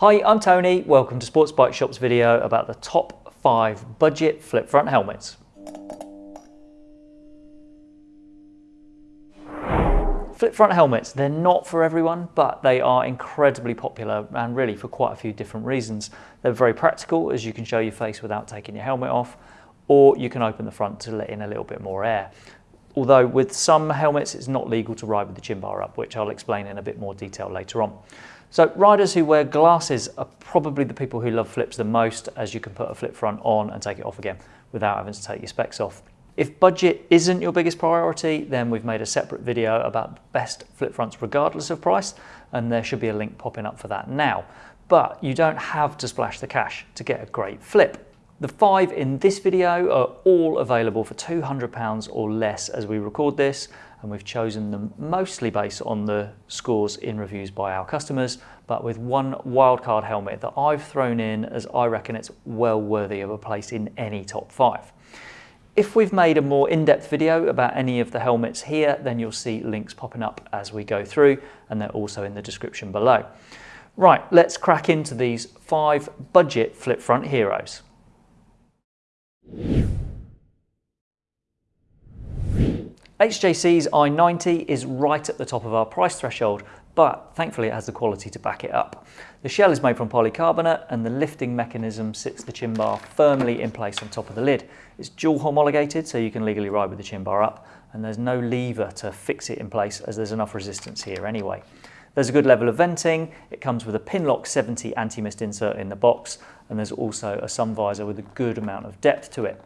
Hi, I'm Tony. Welcome to Sports Bike Shop's video about the top five budget flip front helmets. Flip front helmets, they're not for everyone, but they are incredibly popular and really for quite a few different reasons. They're very practical as you can show your face without taking your helmet off, or you can open the front to let in a little bit more air. Although with some helmets, it's not legal to ride with the chin bar up, which I'll explain in a bit more detail later on. So riders who wear glasses are probably the people who love flips the most as you can put a flip front on and take it off again without having to take your specs off. If budget isn't your biggest priority, then we've made a separate video about best flip fronts regardless of price, and there should be a link popping up for that now. But you don't have to splash the cash to get a great flip. The five in this video are all available for £200 or less as we record this, and we've chosen them mostly based on the scores in reviews by our customers, but with one wildcard helmet that I've thrown in as I reckon it's well worthy of a place in any top five. If we've made a more in-depth video about any of the helmets here, then you'll see links popping up as we go through, and they're also in the description below. Right, let's crack into these five budget flip front heroes. HJC's i90 is right at the top of our price threshold, but thankfully it has the quality to back it up. The shell is made from polycarbonate and the lifting mechanism sits the chin bar firmly in place on top of the lid. It's dual homologated so you can legally ride with the chin bar up and there's no lever to fix it in place as there's enough resistance here anyway. There's a good level of venting, it comes with a Pinlock 70 anti-mist insert in the box and there's also a sun visor with a good amount of depth to it.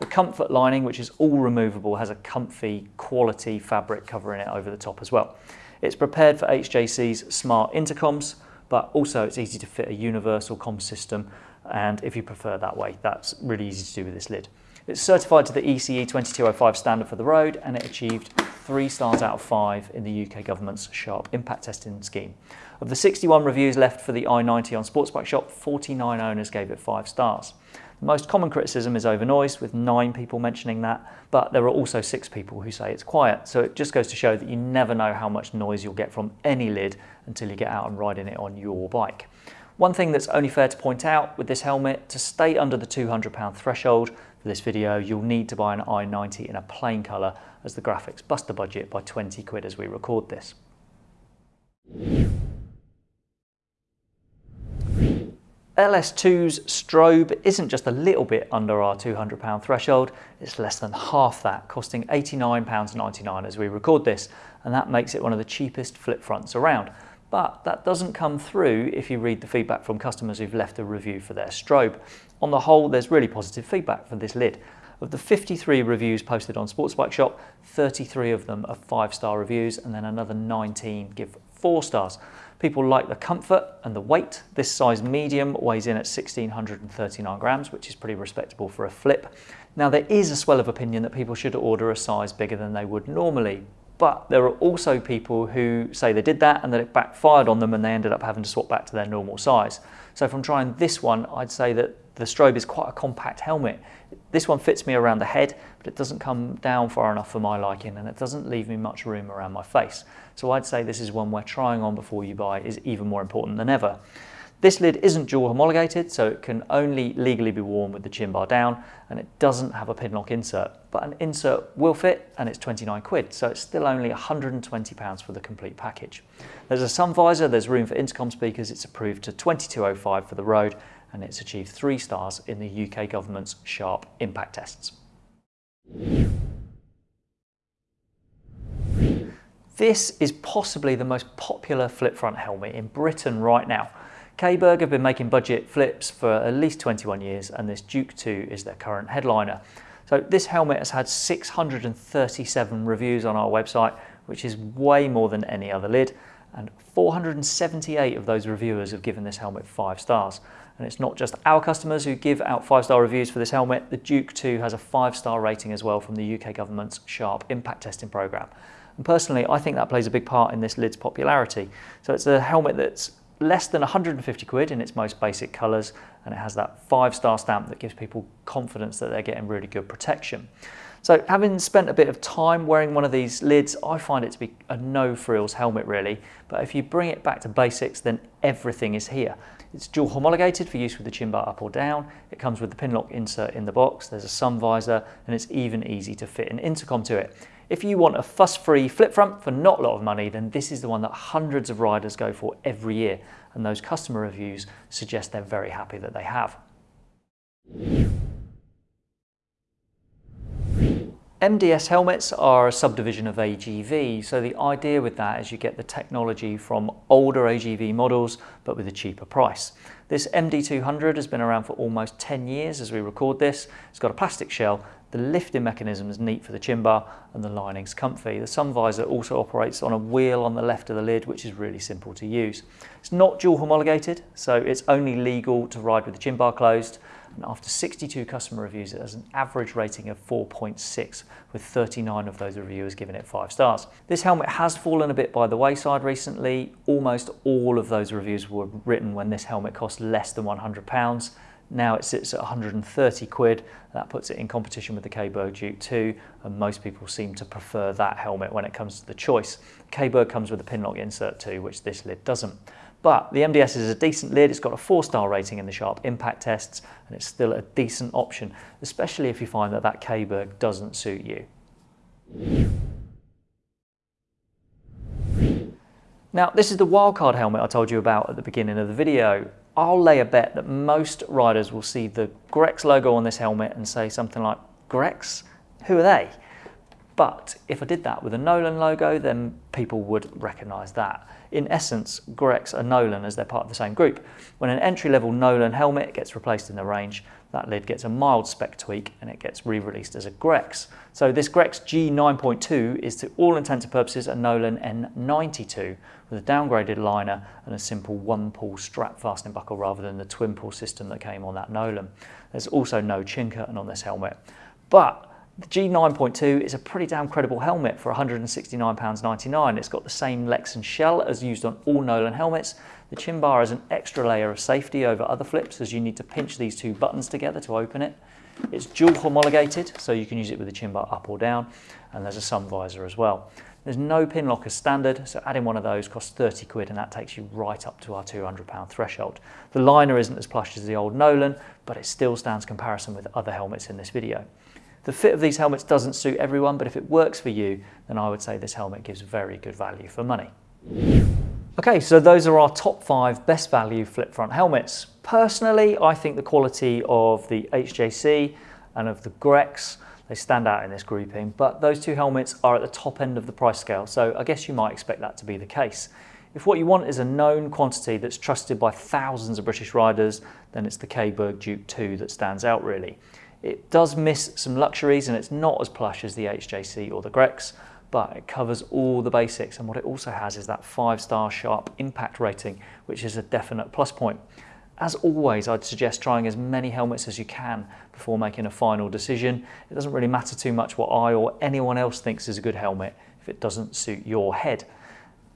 The comfort lining, which is all removable, has a comfy quality fabric covering it over the top as well. It's prepared for HJC's smart intercoms, but also it's easy to fit a universal com system. And if you prefer that way, that's really easy to do with this lid. It's certified to the ECE 2205 standard for the road and it achieved three stars out of five in the UK government's sharp impact testing scheme. Of the 61 reviews left for the i90 on Sportsbike Shop, 49 owners gave it five stars. The most common criticism is over noise, with nine people mentioning that, but there are also six people who say it's quiet. So it just goes to show that you never know how much noise you'll get from any lid until you get out and riding it on your bike. One thing that's only fair to point out with this helmet, to stay under the £200 threshold for this video, you'll need to buy an i90 in a plain colour as the graphics bust the budget by 20 quid as we record this. LS2's strobe isn't just a little bit under our £200 threshold, it's less than half that, costing £89.99 as we record this, and that makes it one of the cheapest flip fronts around. But that doesn't come through if you read the feedback from customers who've left a review for their strobe. On the whole, there's really positive feedback for this lid. Of the 53 reviews posted on Sports Bike Shop, 33 of them are five-star reviews and then another 19 give four stars. People like the comfort and the weight. This size medium weighs in at 1639 grams, which is pretty respectable for a flip. Now there is a swell of opinion that people should order a size bigger than they would normally, but there are also people who say they did that and that it backfired on them and they ended up having to swap back to their normal size. So from trying this one, I'd say that the strobe is quite a compact helmet. This one fits me around the head, but it doesn't come down far enough for my liking and it doesn't leave me much room around my face. So I'd say this is one where trying on before you buy is even more important than ever. This lid isn't dual homologated, so it can only legally be worn with the chin bar down, and it doesn't have a pin lock insert, but an insert will fit, and it's 29 quid, so it's still only 120 pounds for the complete package. There's a sun visor, there's room for intercom speakers, it's approved to 2205 for the road, and it's achieved three stars in the UK government's sharp impact tests. This is possibly the most popular flip front helmet in Britain right now. Caberg have been making budget flips for at least 21 years and this Duke 2 is their current headliner. So this helmet has had 637 reviews on our website, which is way more than any other lid and 478 of those reviewers have given this helmet five stars. And it's not just our customers who give out five-star reviews for this helmet, the Duke 2 has a five-star rating as well from the UK government's SHARP impact testing programme. And personally, I think that plays a big part in this lid's popularity. So it's a helmet that's less than 150 quid in its most basic colours and it has that five-star stamp that gives people confidence that they're getting really good protection. So having spent a bit of time wearing one of these lids, I find it to be a no frills helmet really. But if you bring it back to basics, then everything is here. It's dual homologated for use with the chin bar up or down. It comes with the pin lock insert in the box. There's a sun visor and it's even easy to fit an intercom to it. If you want a fuss-free flip front for not a lot of money, then this is the one that hundreds of riders go for every year. And those customer reviews suggest they're very happy that they have. MDS helmets are a subdivision of AGV, so the idea with that is you get the technology from older AGV models, but with a cheaper price. This MD200 has been around for almost 10 years as we record this. It's got a plastic shell, the lifting mechanism is neat for the chin bar, and the lining's comfy. The sun visor also operates on a wheel on the left of the lid, which is really simple to use. It's not dual homologated, so it's only legal to ride with the chin bar closed, and after 62 customer reviews, it has an average rating of 4.6, with 39 of those reviewers giving it 5 stars. This helmet has fallen a bit by the wayside recently. Almost all of those reviews were written when this helmet cost less than £100. Now it sits at 130 quid. That puts it in competition with the Caberg Duke 2, and most people seem to prefer that helmet when it comes to the choice. Caberg comes with a pinlock insert too, which this lid doesn't. But the MDS is a decent lid, it's got a four star rating in the Sharp impact tests, and it's still a decent option, especially if you find that that Caberg doesn't suit you. Now, this is the wildcard helmet I told you about at the beginning of the video. I'll lay a bet that most riders will see the Grex logo on this helmet and say something like, Grex? Who are they? But if I did that with a Nolan logo, then people would recognize that. In essence, Grex are Nolan as they're part of the same group. When an entry-level Nolan helmet gets replaced in the range, that lid gets a mild spec tweak and it gets re-released as a Grex. So this Grex G9.2 is to all intents and purposes a Nolan N92 with a downgraded liner and a simple one-pull strap fastening buckle rather than the twin-pull system that came on that Nolan. There's also no chin curtain on this helmet. But the G9.2 is a pretty damn credible helmet for £169.99. It's got the same Lexan shell as used on all Nolan helmets. The chin bar is an extra layer of safety over other flips as you need to pinch these two buttons together to open it. It's dual homologated, so you can use it with the chin bar up or down, and there's a sun visor as well. There's no pin lock as standard, so adding one of those costs 30 quid and that takes you right up to our 200 pound threshold. The liner isn't as plush as the old Nolan, but it still stands comparison with other helmets in this video. The fit of these helmets doesn't suit everyone, but if it works for you, then I would say this helmet gives very good value for money. Okay, so those are our top five best value flip front helmets. Personally, I think the quality of the HJC and of the Grex, they stand out in this grouping, but those two helmets are at the top end of the price scale, so I guess you might expect that to be the case. If what you want is a known quantity that's trusted by thousands of British riders, then it's the Caberg Duke 2 that stands out really. It does miss some luxuries and it's not as plush as the HJC or the Grex, but it covers all the basics. And what it also has is that five star sharp impact rating, which is a definite plus point. As always, I'd suggest trying as many helmets as you can before making a final decision. It doesn't really matter too much what I or anyone else thinks is a good helmet if it doesn't suit your head.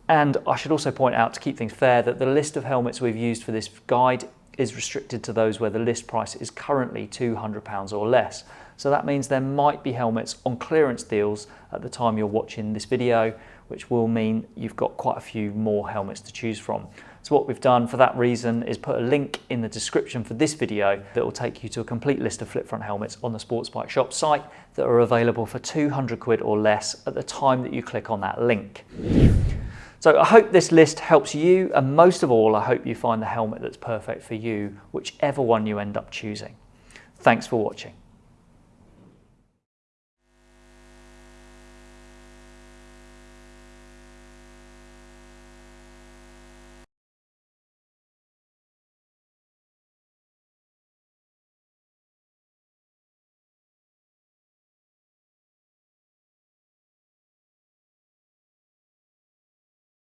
And I should also point out to keep things fair that the list of helmets we've used for this guide is restricted to those where the list price is currently £200 or less. So that means there might be helmets on clearance deals at the time you're watching this video, which will mean you've got quite a few more helmets to choose from. So what we've done for that reason is put a link in the description for this video that will take you to a complete list of flip front helmets on the Sports Bike Shop site that are available for 200 quid or less at the time that you click on that link. So I hope this list helps you and most of all I hope you find the helmet that's perfect for you, whichever one you end up choosing. Thanks for watching.